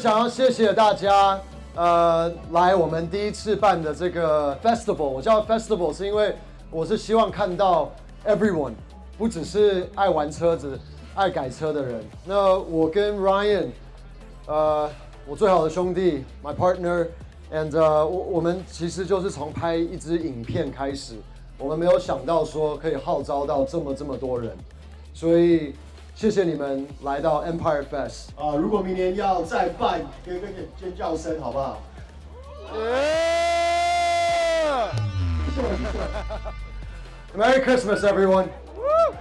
想要谢谢大家，呃，来我们第一次办的这个 festival。我叫 festival 是因为我是希望看到 everyone，不只是爱玩车子、爱改车的人。那我跟 Ryan，呃，我最好的兄弟，my partner，and，我我们其实就是从拍一支影片开始，我们没有想到说可以号召到这么这么多人，所以。谢谢你们来到 Empire Fest 啊！如果明年要再办，给个尖叫声好不好？Merry Christmas, everyone! Woo!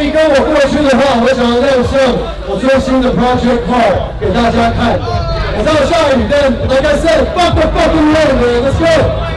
以跟我过去的话，我想亮相我最新的 project car 给大家看。我知道下雨，但 like said，fuck the fucking rain，let's go。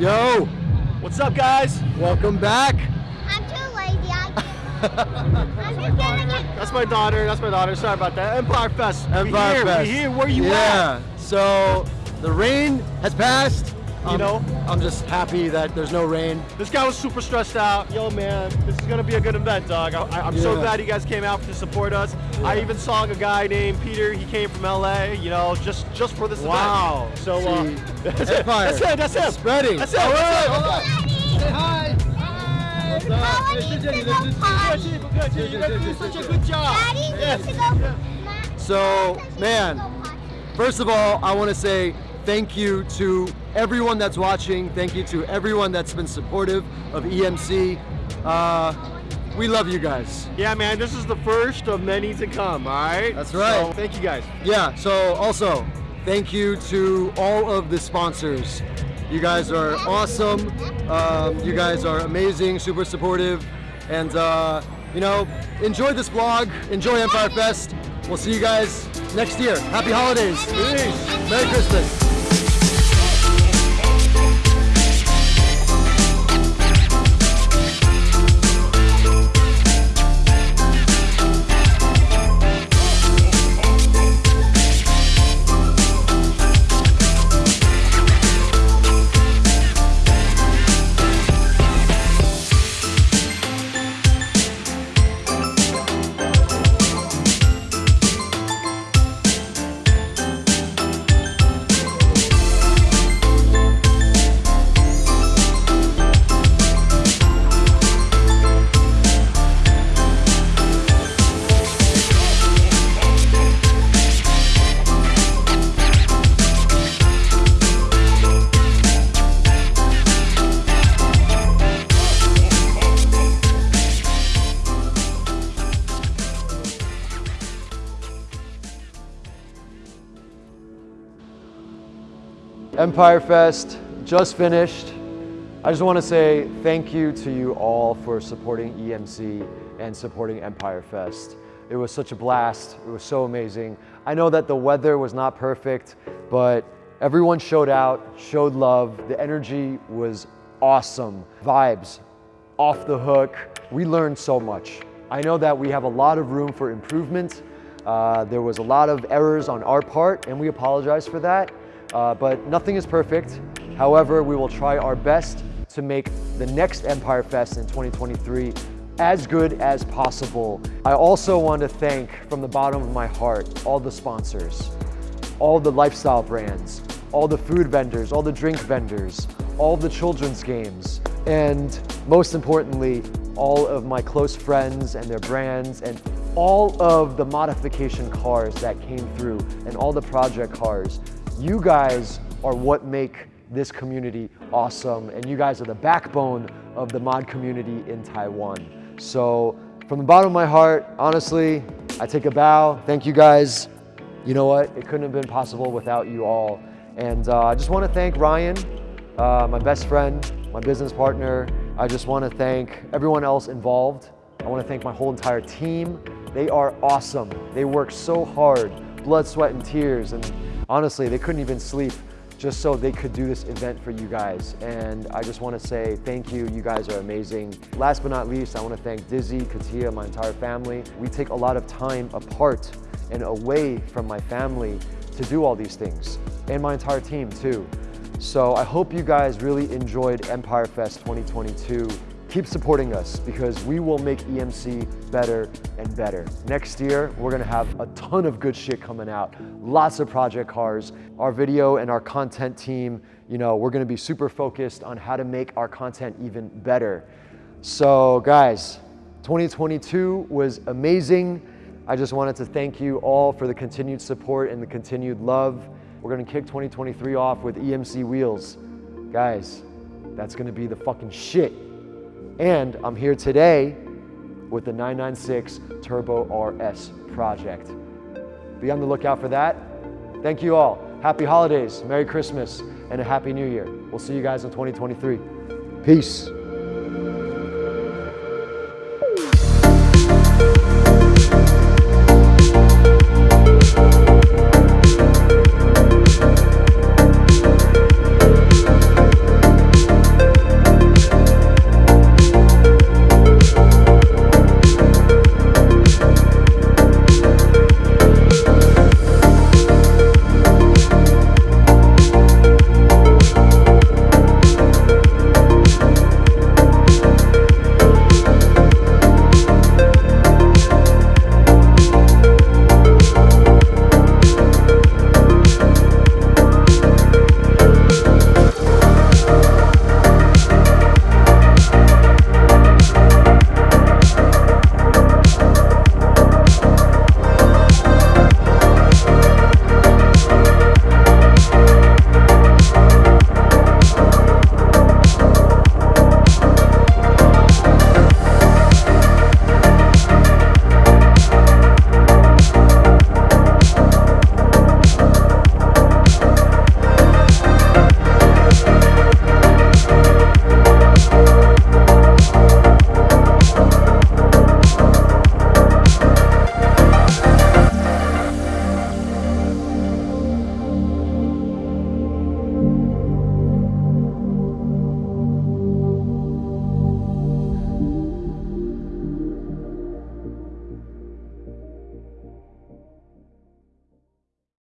Yo! What's up, guys? Welcome back. I'm too lazy. I'm That's my daughter. That's my daughter. Sorry about that. Empire Fest. Empire we here. Fest. We here. Where you yeah. at? Yeah. So the rain has passed. You um, know, I'm just happy that there's no rain. This guy was super stressed out. Yo, man, this is gonna be a good event, dog. I, am yeah. so glad you guys came out to support us. Yeah. I even saw a guy named Peter. He came from LA. You know, just just for this wow. event. So uh, that's, it. that's it. That's it. Spreading. That's it. All right. Hold on. Say hi. So, man, first of all, I want to say thank you to everyone that's watching. Thank you to everyone that's been supportive of EMC. Uh, we love you guys. Yeah, man, this is the first of many to come, all right? That's right. So, thank you guys. Yeah, so also, thank you to all of the sponsors. You guys are awesome. Um, you guys are amazing, super supportive. And, uh, you know, enjoy this vlog. Enjoy Empire Fest. We'll see you guys next year. Happy holidays. Peace. Merry Christmas. Empire Fest just finished. I just want to say thank you to you all for supporting EMC and supporting Empire Fest. It was such a blast. It was so amazing. I know that the weather was not perfect, but everyone showed out, showed love. The energy was awesome. Vibes off the hook. We learned so much. I know that we have a lot of room for improvement. Uh, there was a lot of errors on our part, and we apologize for that. Uh, but nothing is perfect. However, we will try our best to make the next Empire Fest in 2023 as good as possible. I also want to thank from the bottom of my heart all the sponsors, all the lifestyle brands, all the food vendors, all the drink vendors, all the children's games, and most importantly, all of my close friends and their brands and all of the modification cars that came through and all the project cars. You guys are what make this community awesome and you guys are the backbone of the mod community in Taiwan. So from the bottom of my heart, honestly, I take a bow. Thank you guys. You know what? It couldn't have been possible without you all. And uh, I just want to thank Ryan, uh, my best friend, my business partner. I just want to thank everyone else involved. I want to thank my whole entire team. They are awesome. They work so hard, blood, sweat, and tears. And honestly, they couldn't even sleep just so they could do this event for you guys. And I just want to say thank you. You guys are amazing. Last but not least, I want to thank Dizzy, Katia, my entire family. We take a lot of time apart and away from my family to do all these things and my entire team too. So I hope you guys really enjoyed Empire Fest 2022 keep supporting us because we will make EMC better and better. Next year, we're gonna have a ton of good shit coming out. Lots of project cars. Our video and our content team, you know, we're gonna be super focused on how to make our content even better. So guys, 2022 was amazing. I just wanted to thank you all for the continued support and the continued love. We're gonna kick 2023 off with EMC wheels. Guys, that's gonna be the fucking shit. And I'm here today with the 996 Turbo RS project. Be on the lookout for that. Thank you all. Happy holidays, Merry Christmas, and a Happy New Year. We'll see you guys in 2023. Peace.